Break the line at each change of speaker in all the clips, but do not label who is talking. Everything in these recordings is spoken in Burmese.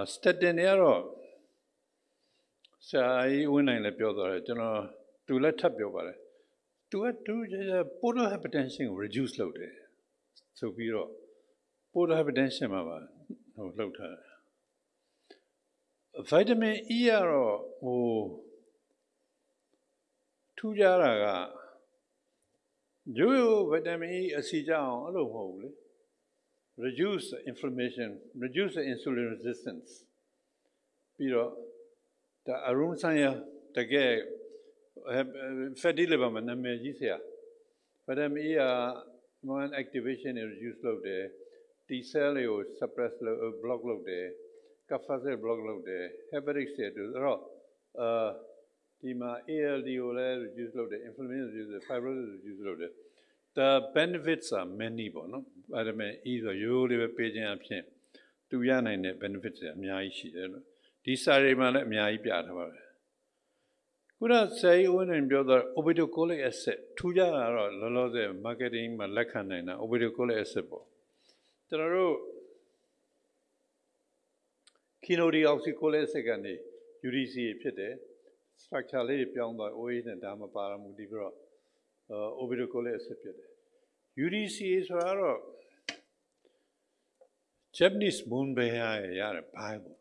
အာစတက်တင်တွေကတော့ဆရာကြီးဝင်းနိုင်လည်းပြောသွားတယ်ကျွန်တော်သူလည်းထပ်ပြောပါတယ်သူကသူ portal hypertension ကို reduce လုပ်တယ်ဆိုပြီးတော့ portal hypertension မှာပါဟိုလှုပ်ထားတယ် vitamin E ကတော့ဟိုထူးခြားတာကရိုးရိုး vitamin E အစီကြအောင်အဲ့လိုမဟုတ်ဘူးလေ reduce the inflammation reduce the insulin resistance ပြီးတော့ဒါအရုံးဆိုင်ရတကယ် fatty liver မှာနာမည်ကြီးဆရာ vitamin E က immune activation ကို reduce လုပ်တယ် T cell တွေကို suppress လုပ် block လုပ်တယ် kappa cell block လုပ်တယ် hepatic cell တို့အဲ့တော့အာဒီမှာ ALD ကိုလည်း reduce လုပ်တယ် inflammation reduce လုပ်တယ် fibrosis reduce လုပ်တယ် the benefits are many ပေါ့နော် vitamin E ဆိုရိုးရိုးလေးပဲပေးခြင်းအဖြစ်သူရနိုင်တဲ့ benefits တွေအများကြီးရှိတယ်လို့ဒီစာရီမှာလည်းအများကြီးပြထားပါတယ်ခုနဆယ်ဦးဝင်ပြောတော့ obeticholic acid ထူးခြားတာတော့လောလောဆယ် marketing မှာလက်ခံနိုင်တာ obeticholic acid ပေါ့ကျွန်တော်တို့ quinodeoxycholic acid ကနေ UDC ဖြစ်တယ် structure လေးပြောင်းသွား OA နဲ့ဒါမှပါရမှုဒီပြီးတော့ obeticholic acid ဖြစ်တယ် UDC ဆိုတာတော့ Japanese moon bear ရတယ်ဘိုင်းပေါ့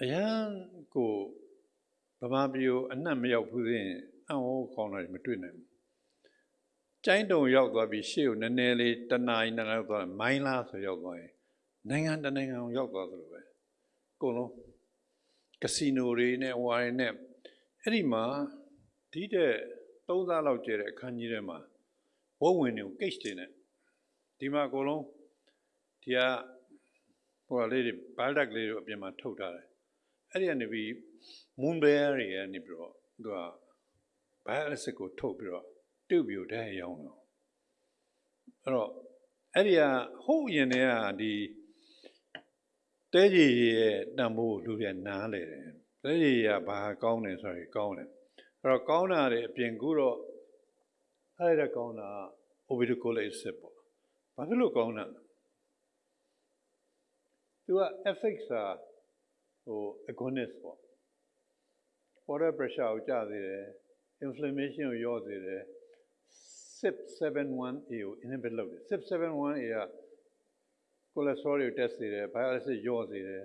အရန်ကိုဗမာပြည်ကိုအနှံ့မရောက်ဘူးရင်အံ့ဩခေါင်းတယ်မတွေ့နိုင်ဘူးကျိုင်းတုံရောက်သွားပြီးရှေ့ကိုနည်းနည်းလေးတနာရီနှစ်နာရီသွားမိုင်းလားဆိုရောက်သွားရင်နိုင်ငံတနိုင်ငံကိုရောက်သွားသလိုပဲအကုန်လုံးကစီနိုတွေနဲ့ဝိုင်းနဲ့အဲ့ဒီမှာဒီတဲ့ သုံးစားလောက်ကျတဲ့အခန်းကြီးထဲမှာဝုတ်ဝင်တွေကိုကိတ်တင်နဲ့ဒီမှာအကုန်လုံးဒီကဟိုလေးတွေဘယ်တက်လေးတွေအပြင်မှာထုတ်ထားတယ်အဲ့ဒီကနေပြီး moon bear တွေကနေပြီးတော့သူက bialysis ကိုထုတ်ပြီးတော့ပြုတ်ပြီးတော့တဲ့ရောင်းတော့အဲ့တော့အဲ့ဒီကဟုတ်ရင်တည်းကဒီတဲကြီးရဲ့တန်ဖိုးလူတွေနားလေတယ်တဲကြီးကဘာကောင်းတယ်ဆိုရင်ကောင်းတယ်အဲ့ တော့ကောင်းတာတွေအပြင်ကူတော့အဲ့ဒါကောင်းတာ obedicola စစ်ပေါ့ဘာဖြစ်လို့ကောင်းတာလဲသူက effects ဟာဟို agonist ပေါ့ water pressure ကိုကျစေတယ် inflammation ကိုလျော့စေတယ် CYP71A ကို inhibit လုပ်တယ် CYP71A က cholesterol တွေကို test စေတယ် bile acid လျော့စေတယ်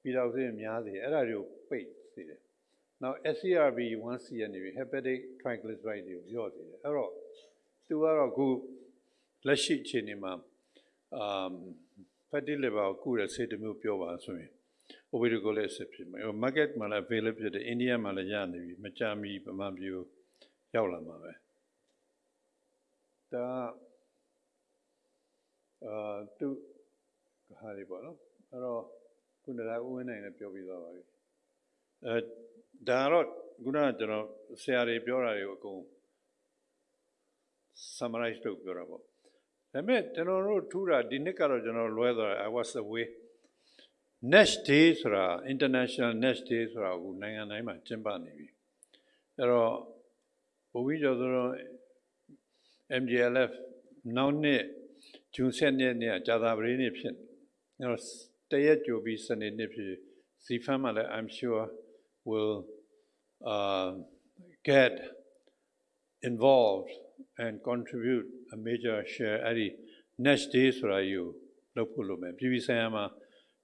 ပြီးတော့စိများစေတယ်အဲ့ဒါတွေကိုပိတ်စေတယ် နောက် SCRB1C ကနေပြီး hepatic triglyceride တွေကိုလျော့စေတယ်အဲ့တော့သူကတော့အခုလက်ရှိအခြေအနေမှာ um fatty liver ကိုကုတဲ့ဆေးတစ်မျိုးပြောပါဆိုရင် obedicola ဆက်ဖြစ်မယ်။ market မှာလည်း available ဖြစ်တယ်။ India မှာလည်းရနေပြီ။မကြမီဗမာပြည်ကိုရောက်လာမှာပဲ။ဒါအာသူဟာဒီပေါ့နော်။အဲ့တော့ခုနကဦးဝင်းနိုင်လည်းပြောပြီးသွားပါပြီ။အဲ ဒါတော့ခုနကကျွန်တော်ဆရာတွေပြောတာတွေကိုအကုန် summarize လုပ်ပြောတာပေါ့။ဒါပေမဲ့ကျွန်တော်တို့ထူးတာဒီနှစ်ကတော့ကျွန်တော်လွဲသွားတယ် I was away Nash Day ဆိုတာ International Nash Day ဆိုတာကိုနိုင်ငံတိုင်းမှာကျင်းပနေပြီအဲ့တော့ဘုရားကျော်ဆိုတော့ MGLF နောက်နှစ်ဂျွန်7ရက်နေ့ကကြာသာပတေးနေ့ဖြစ်အဲ့တော့တရက်ကြိုပြီးစနေနေ့ဖြစ်စီဖမ်းမှာလည်း I'm sure will uh get involved and contribute a major share အဲ့ဒီ Nash Day ဆိုတာယူလုပ်ဖို့လုပ်မယ်ပြည်ပဆိုင်ရာမှာ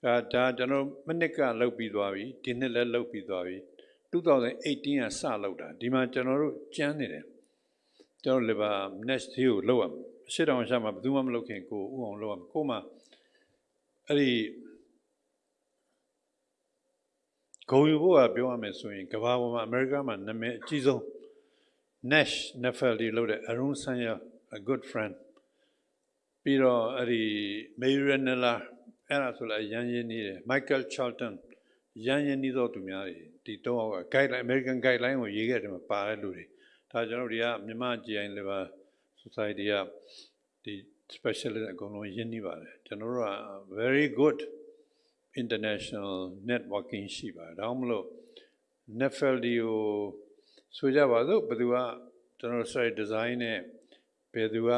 ဒါဒါကျွန်တော်မနစ်ကလုပ်ပြီးသွားပြီဒီနှစ်လည်းလုပ်ပြီးသွားပြီ2018ကစလုပ်တာဒီမှာကျွန်တော်တို့ကျန်းနေတယ်ကျွန်တော် liver next day ကိုလုပ်ရမယ်ရှစ်တောင်ရှာမှာဘယ်သူမှမလုပ်ခင်ကိုဥအောင်လုပ်ရမယ်ကိုမှအဲ့ဒီ ဂုံယူဖို့ကပြောရမယ်ဆိုရင်ကမ္ဘာပေါ်မှာအမေရိကမှာနာမည်အကြီးဆုံး Nash Nefeli လို့တဲ့ Arun Sanya a good friend ပြီးတော့အဲ့ဒီ Mayuranella အဲ့ဒါဆိုလည်းရန်ရင်းနေတယ် Michael Charlton ရန်ရင်းနေသောသူများတွေဒီတော့ guideline American guideline ကိုရေးခဲ့တယ်မှာပါတဲ့လူတွေဒါကျွန်တော်တို့တွေကမြန်မာ GI Liver Society ကဒီ specialist အကုန်လုံးရင်းနှီးပါတယ်ကျွန်တော်တို့က very good international networking ရှိပါတယ်ဒါမှမဟုတ် Nefeldi ကိုဆိုကြပါစို့ဘယ်သူကကျွန်တော် site design နဲ့ဘယ်သူက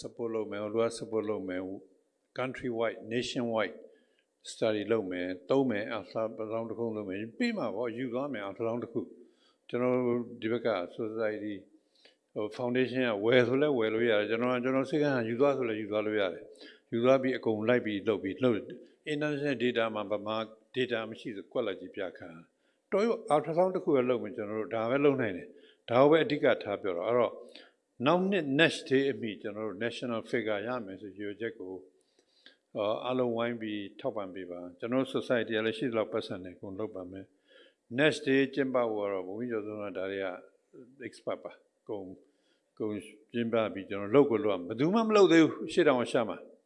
support လုပ်မယ်ဘယ်သူက support လုပ်မယ် country wide nation wide study လုပ်မယ်သုံးမယ် alpha လောင်းတစ်ခုလုပ်မယ်ပြီးမှပေါ့ယူသွားမယ် alpha လောင်းတစ်ခုကျွန်တော်တို့ဒီဘက်က society ဟို foundation ကဝယ်ဆိုလဲဝယ်လို့ရတယ်ကျွန်တော်ကကျွန်တော်စိတ်ကယူသွားဆိုလဲယူသွားလို့ရတယ်ယူသွားပြီးအကုန်လိုက်ပြီးလုပ်ပြီးလုပ် international data မှာဗမာ data မရှိဆိုကွက်လက်ကြီးပြခါတော်ရ alpha လောင်းတစ်ခုပဲလုပ်မယ်ကျွန်တော်တို့ဒါပဲလုပ်နိုင်တယ်ဒါကိုပဲအဓိကထားပြောတော့အဲ့တော့နောက်နှစ် next day အမိကျွန်တော်တို့ national figure ရမယ်ဆိုရွေချက်ကိုအာအလုံးဝိုင်းပြီးထောက်ပံ့ပေးပါကျွန်တော်တို့ society ကလည်းရှိသလောက်ပတ်စံနေကုန်လုပ်ပါမယ် next day ကျင်းပဖို့တော့ဘုန်းကြီးကျော်ဆုံးကဒါတွေက expert ပါကုန်ကုန်ကျင်းပပြီးကျွန်တော်လုပ်ကိုလုပ်ဘယ်သူမှမလုပ်သေးဘူးရှေ့တောင်ရှာမှာဘယ်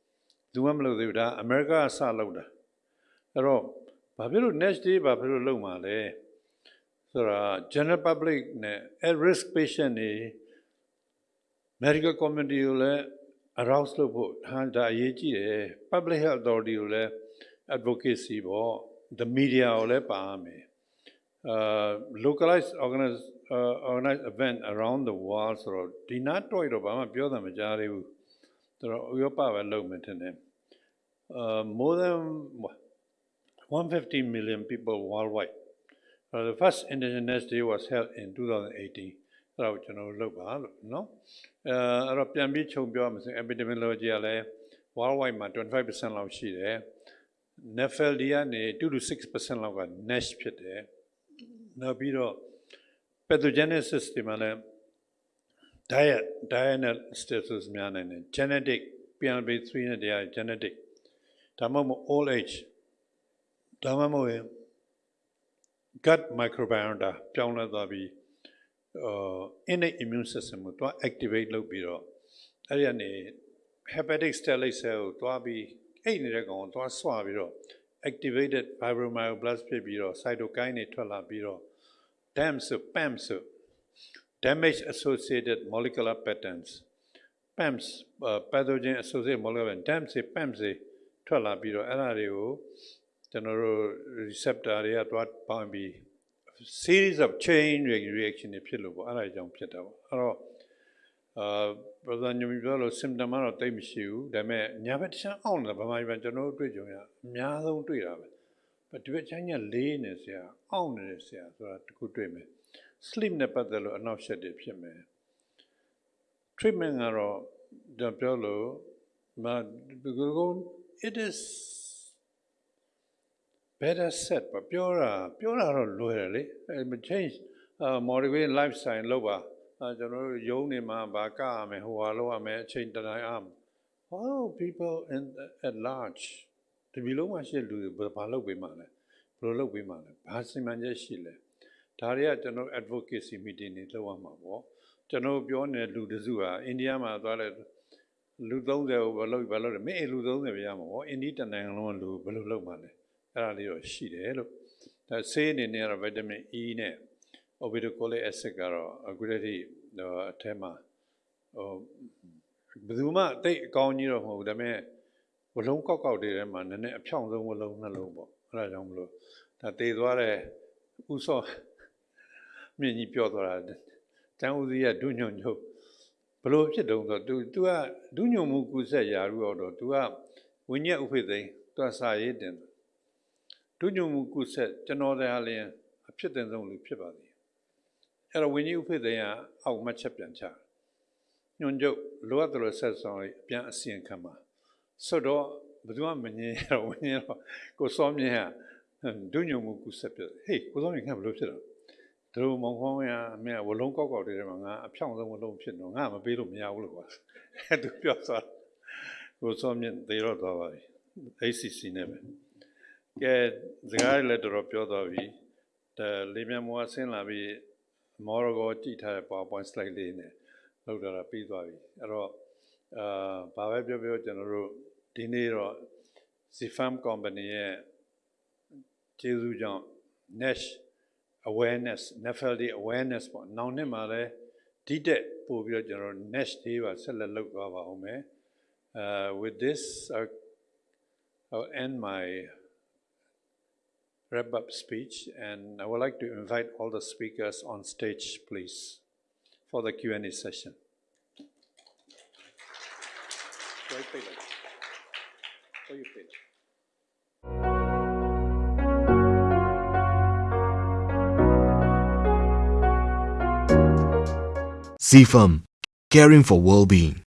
သူမှမလုပ်သေးဘူးဒါအမေရိကစလုပ်တာအဲ့တော့ဘာဖြစ်လို့ next day ဘာဖြစ်လို့လုပ်မှာလဲဆိုတော့ general public နဲ့ at risk patient တွေ medical community ကိုလည်း arouse လုပ်ဖို့ဟာဒါအရေးကြီးတယ် public health authority ကိုလည်း advocacy ပေါ့ the media ကိုလည်းပါမယ် uh localized organized uh, organized event around the world ဆိုတော့ဒီနာတော့တော့ဘာမှပြောတာမကြားသေးဘူး ဆိုတော့ဥရောပပဲလုပ်မယ်ထင်တယ်အာ more than 150 million people worldwide uh, the first indigenous day was held in 2018 အဲ့တော့ကျွန်တော်လုပ်ပါလို့နော်အဲအဲ့တော့ပြန်ပြီးခြုံပြောရမယ်ဆိုရင် epidemiology ကလည်း worldwide မှာ25%လောက်ရှိတယ် nepheldi ကနေ2-6%လောက်က nash ဖြစ်တယ်နောက်ပြီးတော့ pathogenic system ကလည်း diet diurnal status များနိုင်တယ် genetic PNB3 နဲ့တရား genetic ဒါမှမဟုတ် old age ဒါမှမဟုတ် gut microbiome ပြောင်းလဲသွားပြီး uh, innate immune system ကိုတွား activate လုပ်ပြီးတော့အဲ့ဒီကနေ hepatic stellate cell ကိုတွားပြီးအိတ်နေတဲ့ကောင်ကိုတွားဆွပြီးတော့ activated fibromyoblast ဖြစ်ပြီးတော့ cytokine တွေထွက်လာပြီးတော့ DAMS PAMS damage associated molecular patterns PAMS uh, pathogen associated molecular DAMS PAMS ထွက်လာပြီးတော့အဲ့ဒါတွေကိုကျွန်တော်တို့ receptor တွေကတွားပေါင်းပြီး series of chain reaction တွေဖြစ်လို့ပေါ့အဲ့ဒါကြောင့်ဖြစ်တာပေါ့အဲ့တော့အာ brother ညမပြောလို့ symptom ကတော့တိတ်မရှိဘူးဒါပေမဲ့ညာဘက်တခြားအောင့်တယ်ဗမာပြည်မှာကျွန်တော်တို့တွေ့ကြုံရအများဆုံးတွေ့တာပဲဒီ ဘက်ချိုင်းကလေးနေဆရာအောင့်နေတယ်ဆရာဆိုတာတခုတွေ့မယ် sleep နဲ့ပတ်သက်လို့အနောက်ရှက်တွေဖြစ်မယ် treatment ကတော့ဒါပြောလို့မဒီကုန်း it is better set ပါပြောတာပြောတာတော့လွယ်တယ်လေအဲ change uh, motivate lifestyle လောက်ပါအဲကျွန်တော်တို့ယုံနေမှာဗာကရမယ်ဟိုဟာလောက်ရမယ်အချိန်တတိုင်းအောင် how people in at large ဒီလိုလုံးမှရှိလူတွေဘာလုပ်ပေးမှလဲဘယ်လိုလုပ်ပေးမှလဲဘာစီမံချက်ရှိလဲဒါတွေကကျွန်တော် advocacy meeting တွေလုပ်ရမှာပေါ့ကျွန်တော်ပြောနေလူတစုဟာအိန္ဒိယမှာသွားလဲလူ30ကိုဘယ်လိုဘယ်လိုလဲမင်းလူ30ပဲရမှာပေါ့အိန္ဒိတနိုင်ငံလုံးလူဘယ်လိုလုပ်မှလဲအဲ့ဒါလေးတော့ရှိတယ်လို့ဒါဆေးအနေနဲ့ကတော့ vitamin E နဲ့ obeticholic acid ကတော့အခုတည်းကအထက်မှာဟိုဘယ်သူမှတိတ်အကောင်းကြီးတော့မဟုတ်ဘူးဒါပေမဲ့ ဝလုံးကောက်ကောက်တွေထဲမှာနည်းနည်းအဖြောင့်ဆုံးဝလုံးနှလုံးပေါ့အဲ့ဒါကြောင့်မလို့ဒါတည်သွားတဲ့ဥစောမြင့်ကြီးပြောသွားတာတန်ဦးစီးကဒုညွန့်ညုတ်ဘလို့ဖြစ်တုံးဆိုတော့ तू तू ကဒုညွန့်မှုကုဆက်ရာရုတော့ तू ကဝိညာဉ်ဥဖိသိန်း तू စာရေးတင်တယ်ဒုညုံမှုကုဆက်ကျွန်တော်တရားလျင်အဖြစ်တင်ဆုံးလူဖြစ်ပါသည်အဲ့တော့ဝင်းကြီးဥဖိသေယအောက်မှတ်ချက်ပြန်ချညွန်ကျုပ်လိုအပ်တယ်ဆက်ဆောင်အပြန်အစီရင်ခံပါ ဆိုတော့ဘယ်သူမှမငြင်းရတော့ဝင်းကြီးတော့ကိုစောမြင့်ကဒုညုံမှုကုဆက်ပြဟေးကိုစောမြင့်ကဘယ်လိုဖြစ်တော့တို့မောင်ခေါင်းရအမေဝလုံးကောက်ကောက်တွေထဲမှာငါအဖြောင့်ဆုံးဝလုံးဖြစ်တော့ငါမပေးလို့မရဘူးလို့ကွာအဲ့သူပြောသွားကိုစောမြင့်သေတော့သွားပါပြီ ACC နဲ့ပဲကဲစကားလည်းတော်တော်ပြောသွားပြီဒါလေးမြန်မောဆင်းလာပြီးမော်ရကိုကြည့်ထားတဲ့ PowerPoint slide လေးနဲ့လောက်တာပြီးသွားပြီအဲ့တော့အာ ဘာပဲပြောပြောကျွန်တော်တို့ဒီနေ့တော့ Zifam company ရဲ့ကျေးဇူးကြောင့် Nash awareness NFLD awareness ပေါ့နောက်နှစ်မှာလည်းဒီတက်ပို့ပြီးတော့ကျွန်တော် Nash တွေပါဆက်လက်လုပ်သွားပါအောင်မယ် uh with this I'll, I'll end my wrap up speech and I would like to invite all the speakers on stage please for the Q&A session. soy
CFAM, caring for well-being.